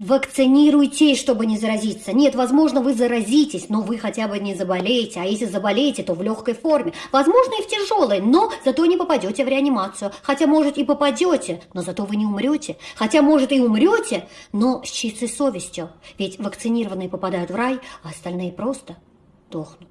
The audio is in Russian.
Вакцинируйтесь, чтобы не заразиться. Нет, возможно, вы заразитесь, но вы хотя бы не заболеете. А если заболеете, то в легкой форме. Возможно, и в тяжелой, но зато не попадете в реанимацию. Хотя, может, и попадете, но зато вы не умрете. Хотя, может, и умрете, но с чистой совестью. Ведь вакцинированные попадают в рай, а остальные просто дохнут.